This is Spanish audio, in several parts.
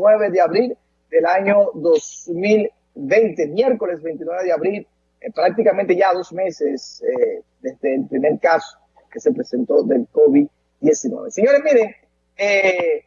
29 de abril del año 2020, miércoles 29 de abril, eh, prácticamente ya dos meses eh, desde el primer caso que se presentó del COVID-19. Señores, miren, eh,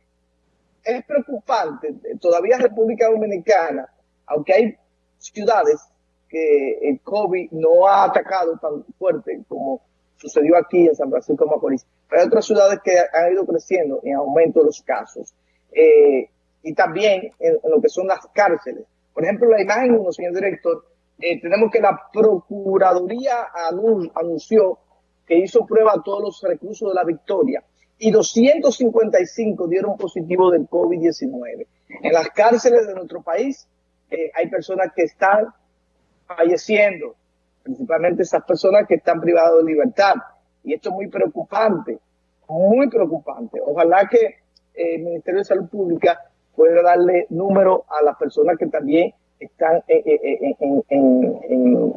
es preocupante, todavía República Dominicana, aunque hay ciudades que el COVID no ha atacado tan fuerte como sucedió aquí en San Francisco de Macorís, pero hay otras ciudades que han ido creciendo en aumento de los casos. Eh, y también en, lo que son las cárceles. Por ejemplo, la imagen uno, señor director, eh, tenemos que la Procuraduría anunció que hizo prueba a todos los reclusos de la Victoria y 255 dieron positivo del COVID-19. En las cárceles de nuestro país eh, hay personas que están falleciendo, principalmente esas personas que están privadas de libertad. Y esto es muy preocupante, muy preocupante. Ojalá que eh, el Ministerio de Salud Pública pueda darle número a las personas que también están en,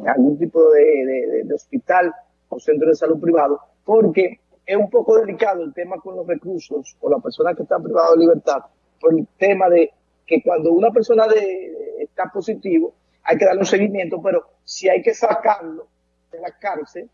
algún tipo de, hospital o centro de salud privado, porque es un poco delicado el tema con los recursos o las personas que están privadas de libertad, por el tema de que cuando una persona de, está positivo, hay que darle un seguimiento, pero si hay que sacarlo de la cárcel,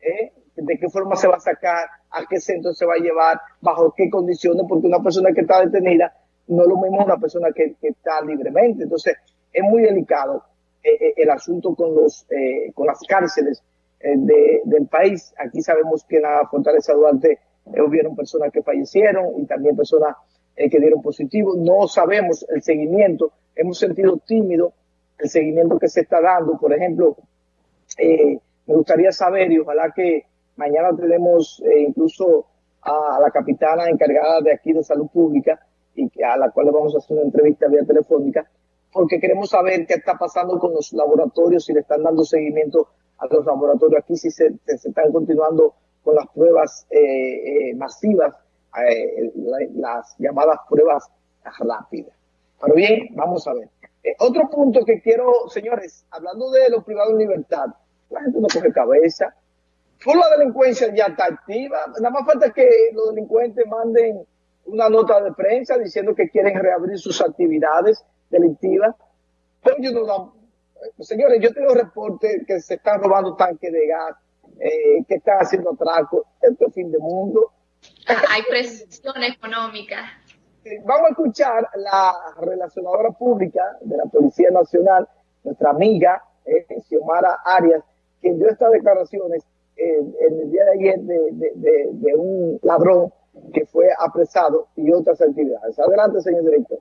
¿eh? de qué forma se va a sacar, a qué centro se va a llevar, bajo qué condiciones, porque una persona que está detenida no es lo mismo una persona que, está libremente. Entonces, es muy delicado eh, eh, el asunto con, los, con las cárceles del país. Aquí sabemos que en la Fortaleza Duarte hubieron personas que fallecieron y también personas que dieron positivo. No sabemos el seguimiento, hemos sentido tímido el seguimiento que se está dando. Por ejemplo, eh, me gustaría saber y ojalá que mañana tenemos eh, incluso a la capitana encargada de aquí de salud pública y a la cual le vamos a hacer una entrevista vía telefónica, porque queremos saber qué está pasando con los laboratorios, si le están dando seguimiento a los laboratorios aquí, si se, están continuando con las pruebas eh, masivas, las llamadas pruebas rápidas. Pero bien, vamos a ver. Eh, otro punto que quiero, señores, hablando de los privados en libertad, la gente no coge cabeza. Por la delincuencia ya está activa. Nada más falta que los delincuentes manden una nota de prensa diciendo que quieren reabrir sus actividades delictivas. Pero yo no señores, yo tengo reportes que se están robando tanques de gas, eh, que están haciendo atracos. Esto es fin de mundo. Hay presión económica. Eh, vamos a escuchar la relacionadora pública de la Policía Nacional, nuestra amiga eh, Xiomara Arias, quien dio estas declaraciones eh, en el día de ayer de, un ladrón que fue apresado y otras actividades. Adelante, señor director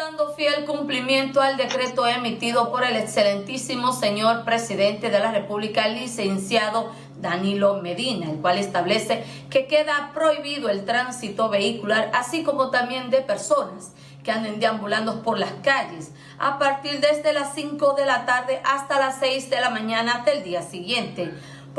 dando fiel cumplimiento al decreto emitido por el excelentísimo señor presidente de la República, licenciado Danilo Medina, el cual establece que queda prohibido el tránsito vehicular, así como también de personas que anden deambulando por las calles a partir desde las 5 de la tarde hasta las 6 de la mañana del día siguiente.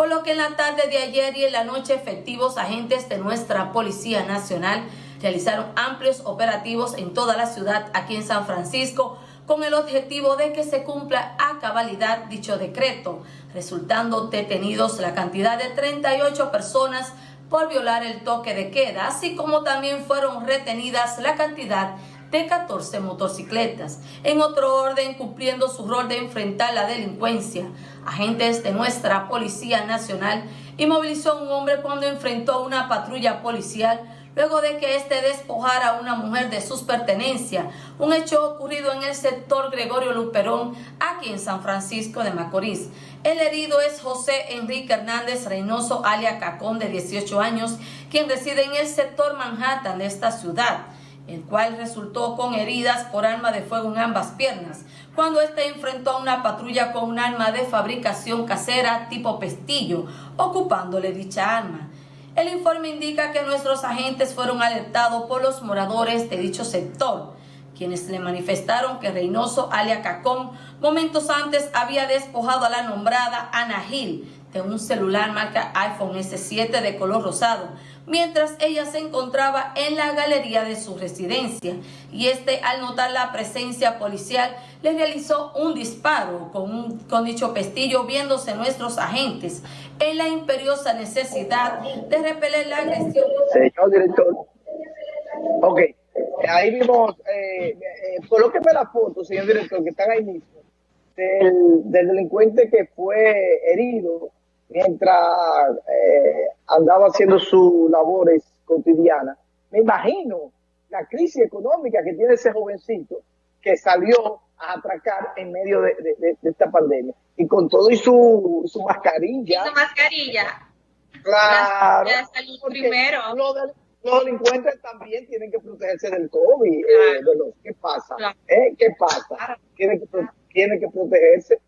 Por lo que en la tarde de ayer y en la noche efectivos agentes de nuestra Policía Nacional realizaron amplios operativos en toda la ciudad aquí en San Francisco con el objetivo de que se cumpla a cabalidad dicho decreto, resultando detenidos la cantidad de 38 personas por violar el toque de queda, así como también fueron retenidas la cantidad de 14 motocicletas. En otro orden, cumpliendo su rol de enfrentar la delincuencia, agentes de nuestra Policía Nacional inmovilizó a un hombre cuando enfrentó una patrulla policial luego de que éste despojara a una mujer de sus pertenencias, un hecho ocurrido en el sector Gregorio Luperón, aquí en San Francisco de Macorís. El herido es José Enrique Hernández Reynoso, alia Cacón, de 18 años, quien reside en el sector Manhattan de esta ciudad, el cual resultó con heridas por arma de fuego en ambas piernas, cuando éste enfrentó a una patrulla con un arma de fabricación casera tipo pestillo, ocupándole dicha arma. El informe indica que nuestros agentes fueron alertados por los moradores de dicho sector, quienes le manifestaron que Reynoso, alia Cacón, momentos antes había despojado a la nombrada Ana Gil de un celular marca iPhone S7 de color rosado, mientras ella se encontraba en la galería de su residencia y este al notar la presencia policial le realizó un disparo con, con dicho pestillo viéndose nuestros agentes en la imperiosa necesidad de repeler la agresión. Señor director, ok, ahí vimos, eh, eh, colóqueme la foto, señor director, que están ahí mismo, del, delincuente que fue herido mientras eh, andaba haciendo sus labores cotidianas. Me imagino la crisis económica que tiene ese jovencito que salió a atracar en medio de, esta pandemia. Y con todo y su, su mascarilla. Y su mascarilla. Claro. La, salud primero. los delincuentes también tienen que protegerse del COVID. Eh, ¿Qué pasa? ¿Eh? ¿Qué pasa? Tienen que, tienen que protegerse.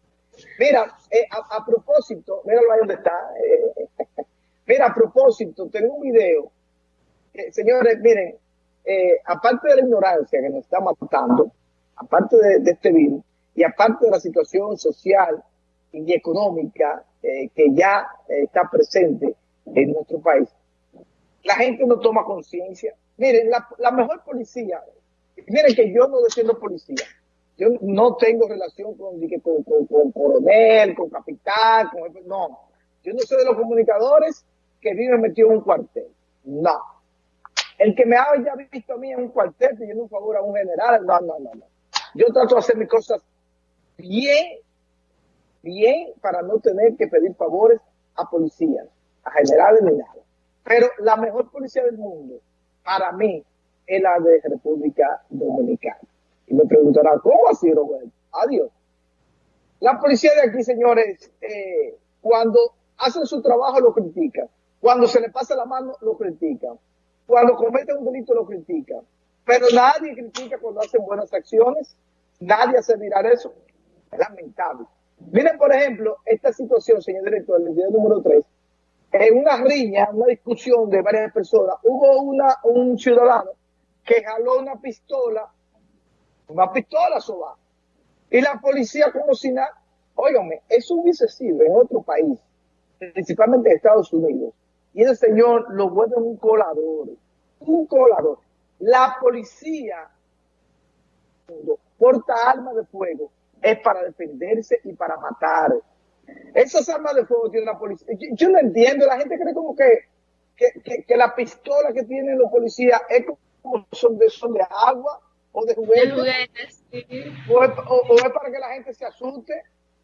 Mira, eh, a, propósito, míralo ahí donde está. mira, a propósito, tengo un video. señores, miren, aparte de la ignorancia que nos está matando, aparte de, este virus, y aparte de la situación social y económica que ya está presente en nuestro país, la gente no toma conciencia. Miren, la, mejor policía, miren que yo no defiendo policía, yo no tengo relación con, con, coronel, con capitán, con no. Yo no soy de los comunicadores que viven metidos en un cuartel. No. El que me haya visto a mí en un cuartel pidiendo un favor a un general, no, no, no, no. Yo trato de hacer mis cosas bien, bien para no tener que pedir favores a policías a generales ni nada. Pero la mejor policía del mundo, para mí, es la de República Dominicana. Me preguntarán, ¿cómo así, Roberto? Adiós. La policía de aquí, señores, eh, cuando hacen su trabajo lo critican. Cuando se le pasa la mano, lo critican. Cuando cometen un delito, lo critican. Pero nadie critica cuando hacen buenas acciones. Nadie hace mirar eso. Es lamentable. Miren, por ejemplo, esta situación, señor director, del video número 3, en una riña, una discusión de varias personas, hubo una, un ciudadano que jaló una pistola, una pistola soba, y la policía como si nada, óigame, eso hubiese sido en otro país, principalmente en Estados Unidos, y el señor lo vuelve un colador, un colador. La policía porta armas de fuego, es para defenderse y para matar. Esas armas de fuego tiene la policía. Yo, no entiendo, la gente cree como que, que, la pistola que tienen los policías es como son de, son de agua o de juguetes. o, es, para que la gente se asuste.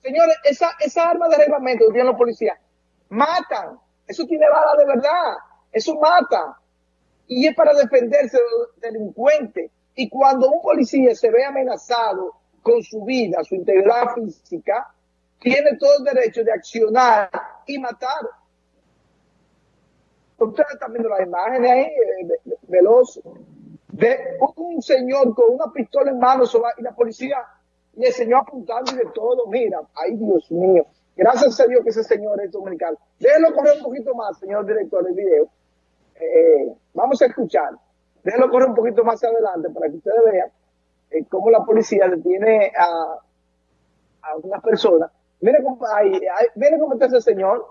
Señores, esa, esa arma de reglamento que tienen los policías matan. Eso tiene bala de verdad. Eso mata. Y es para defenderse de los delincuentes. Y cuando un policía se ve amenazado con su vida, su integridad física, tiene todo el derecho de accionar y matar. Ustedes están viendo las imágenes ahí, eh, veloz, de un señor con una pistola en mano y la policía le enseñó apuntando y de todo. Mira, ay Dios mío. Gracias a Dios que ese señor es dominicano. Déjenlo correr un poquito más, señor director del video. Eh, vamos a escuchar. Déjenlo correr un poquito más adelante para que ustedes vean eh, cómo la policía detiene a, a una persona Mire cómo, ay, mire cómo está ese señor.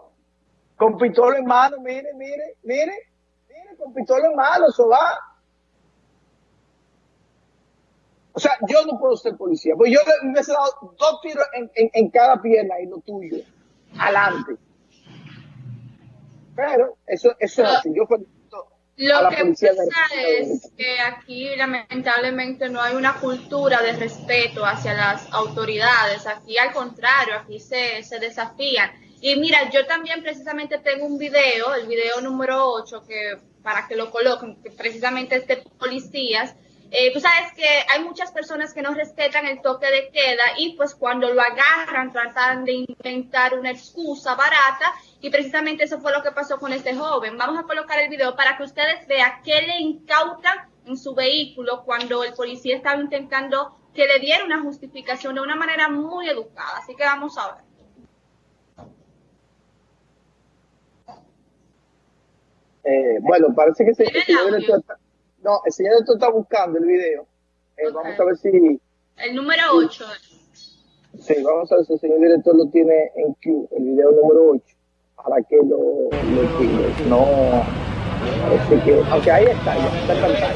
Con pistola en mano, mire, mire, mire, mire, con pistola en mano, eso va. O sea, yo no puedo ser policía, pues yo me he dado dos tiros en, en, cada pierna y lo tuyo, adelante. Pero eso, eso es así. Yo lo que pasa es que aquí lamentablemente no hay una cultura de respeto hacia las autoridades. Aquí al contrario, aquí se, se desafían. Y mira, yo también precisamente tengo un video, el video número 8, que para que lo coloquen, que precisamente es de policías. Eh, tú sabes que hay muchas personas que no respetan el toque de queda y pues cuando lo agarran tratan de inventar una excusa barata y precisamente eso fue lo que pasó con este joven. Vamos a colocar el video para que ustedes vean qué le incautan en su vehículo cuando el policía estaba intentando que le diera una justificación de una manera muy educada. Así que vamos a ver. Eh, bueno, parece que el no, el señor está buscando el video. Eh, vamos a ver si... El número 8. Sí, vamos a ver si el señor director lo tiene en Q, el video número 8 para que lo, lo No, así que, aunque ahí está, ya está en pantalla.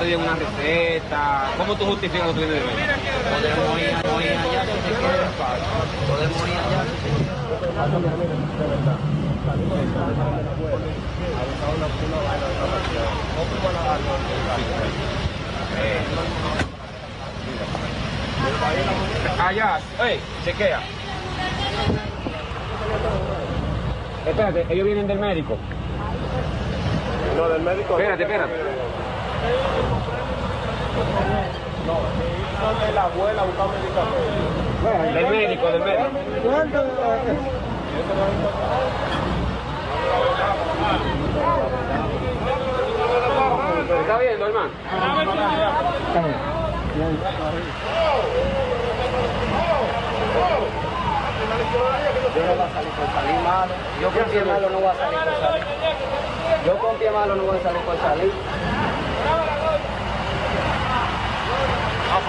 Piden una receta. ¿Cómo tú justificas lo que tienes de ver? Podemos ir, podemos ir allá si se quiere. Podemos ir allá si se quiere. Allá, hey, chequea. Espérate, ellos vienen del médico. No, del médico. Espérate, espérate. No, son de la abuela buscando medicamentos. Del médico, del médico. ¿Está viendo, hermano? Yo no voy a salir por salir malo. Yo con pie malo no voy a salir por salir. Yo con pie malo no voy a salir por salir.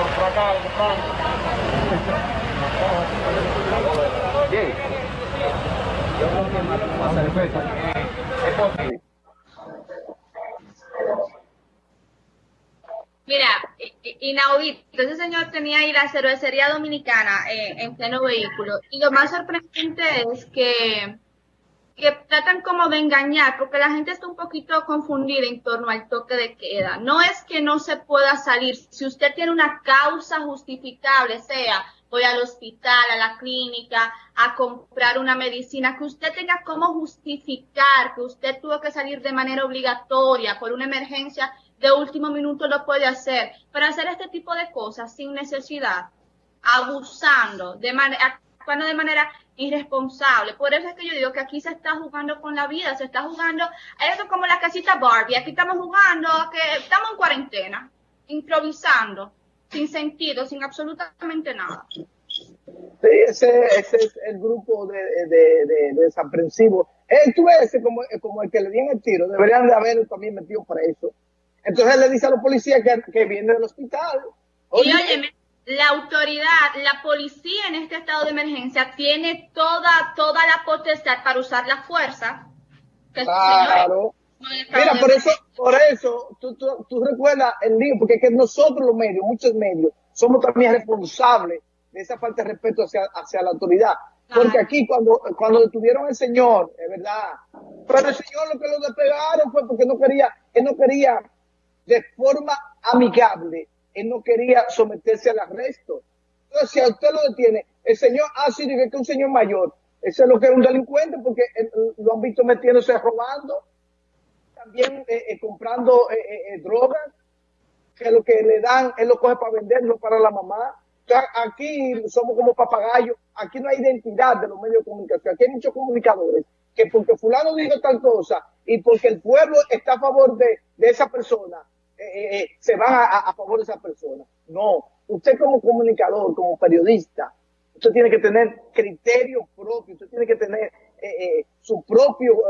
Por acá, Bien. Yo a. Es posible. Mira, inaudito. Ese señor tenía ahí la cervecería dominicana eh, en pleno vehículo. Y lo más sorprendente es que, que tratan como de engañar, porque la gente está un poquito confundida en torno al toque de queda. No es que no se pueda salir. Si usted tiene una causa justificable, sea voy al hospital, a la clínica, a comprar una medicina, que usted tenga cómo justificar que usted tuvo que salir de manera obligatoria por una emergencia de último minuto lo puede hacer, pero hacer este tipo de cosas sin necesidad, abusando, de manera, actuando de manera irresponsable. Por eso es que yo digo que aquí se está jugando con la vida, se está jugando, eso es como la casita Barbie, aquí estamos jugando, que estamos en cuarentena, improvisando, sin sentido, sin absolutamente nada. Sí, ese, ese es el grupo de, de, de, de desaprensivos. Eh, tú ves ese como, como el que le dieron el tiro, deberían de haberlo también metido preso. Entonces le dice a los policías que, que viene del hospital. Y óyeme, la autoridad, la policía en este estado de emergencia tiene toda, toda la potestad para usar la fuerza. Que Claro. Mira, por eso, por eso, tú, tú, tú recuerdas el lío, porque es que nosotros los medios, muchos medios, somos también responsables de esa falta de respeto hacia, hacia la autoridad. Porque aquí cuando, cuando detuvieron al señor, es verdad, pero el señor lo que lo despegaron fue porque no quería, él no quería de forma amigable, él no quería someterse al arresto. Entonces, si a usted lo detiene, el señor, ah, sí, que un señor mayor, ese es lo que es un delincuente porque eh, lo han visto metiéndose robando, también eh, eh, comprando eh, eh, drogas, que lo que le dan, él lo coge para venderlo para la mamá. Aquí somos como papagayos, aquí no hay identidad de los medios de comunicación, aquí hay muchos comunicadores que porque fulano dijo tal cosa y porque el pueblo está a favor de, de esa persona, eh, eh, se van a, favor de esa persona. No, usted como comunicador, como periodista, usted tiene que tener criterio propio, usted tiene que tener eh, su propio,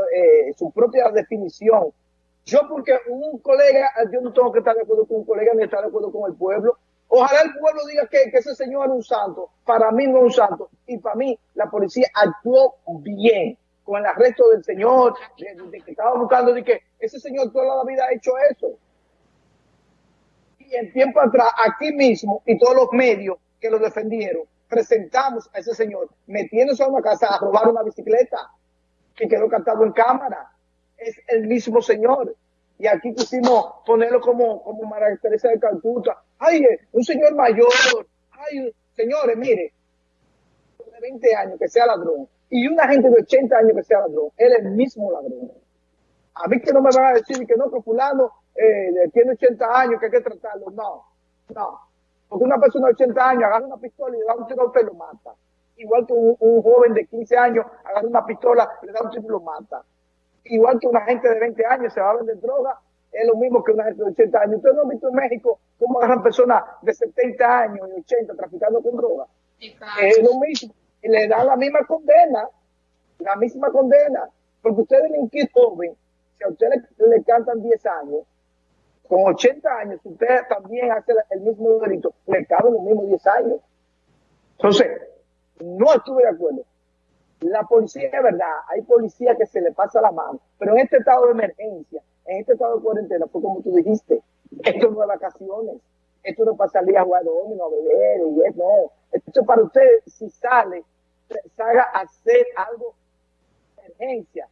su propia definición. Yo porque un colega, yo no tengo que estar de acuerdo con un colega ni estar de acuerdo con el pueblo. Ojalá el pueblo diga que, ese señor era un santo. Para mí no es un santo. Y para mí la policía actuó bien con el arresto del señor, de que estaba buscando, de que ese señor toda la vida ha hecho eso. En tiempo atrás, aquí mismo, y todos los medios que lo defendieron, presentamos a ese señor metiéndose a una casa a robar una bicicleta que quedó captado en cámara. Es el mismo señor. Y aquí quisimos ponerlo como, como María Teresa de Calcuta. Ay, eh, un señor mayor. Ay, señores, mire, de 20 años que sea ladrón y una gente de 80 años que sea ladrón, él es el mismo ladrón. A mí que no me van a decir que no, que fulano eh, tiene 80 años, que hay que tratarlo. No, no. Porque una persona de 80 años agarra una pistola y le da un tiro a usted y lo mata. Igual que un, un joven de 15 años agarra una pistola, le da un tiro y lo mata. Igual que una gente de 20 años se va a vender droga, es lo mismo que una gente de 80 años. Ustedes no han visto en México cómo agarran personas de 70 años y 80 traficando con droga. Es lo mismo. Y le dan la misma condena, la misma condena. Porque usted delinquir joven, si a usted le, le cantan 10 años, con 80 años, usted también hace el mismo delito, le caben los mismos 10 años. Entonces, no estuve de acuerdo. La policía, es verdad, hay policía que se le pasa la mano, pero en este estado de emergencia, en este estado de cuarentena, fue como tú dijiste, esto no es vacaciones, esto no salir a jugar domino, a beber, y es, no, esto es para usted, si sale, salga a hacer algo de emergencia,